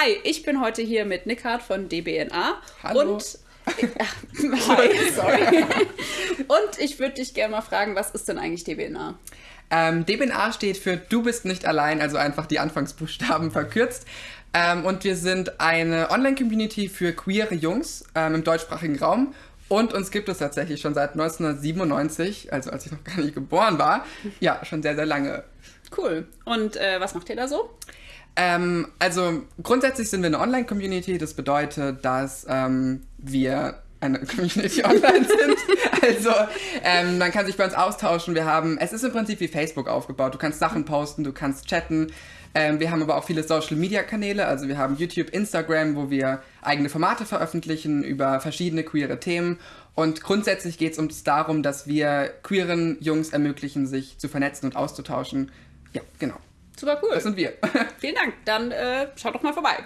Hi, ich bin heute hier mit Nickard von DBNA. Hallo. Und Hi, sorry. Und ich würde dich gerne mal fragen, was ist denn eigentlich DBNA? Ähm, DBNA steht für Du bist nicht allein, also einfach die Anfangsbuchstaben verkürzt. Ähm, und wir sind eine Online-Community für queere Jungs ähm, im deutschsprachigen Raum. Und uns gibt es tatsächlich schon seit 1997, also als ich noch gar nicht geboren war. Ja, schon sehr, sehr lange. Cool. Und äh, was macht ihr da so? Ähm, also grundsätzlich sind wir eine Online-Community. Das bedeutet, dass ähm, wir eine Community online sind. Also ähm, man kann sich bei uns austauschen. Wir haben, es ist im Prinzip wie Facebook aufgebaut. Du kannst Sachen posten, du kannst chatten. Ähm, wir haben aber auch viele Social-Media-Kanäle. Also wir haben YouTube, Instagram, wo wir eigene Formate veröffentlichen über verschiedene queere Themen. Und grundsätzlich geht es uns darum, dass wir queeren Jungs ermöglichen, sich zu vernetzen und auszutauschen. Ja, genau. Super cool. Das sind wir. Vielen Dank. Dann äh, schaut doch mal vorbei.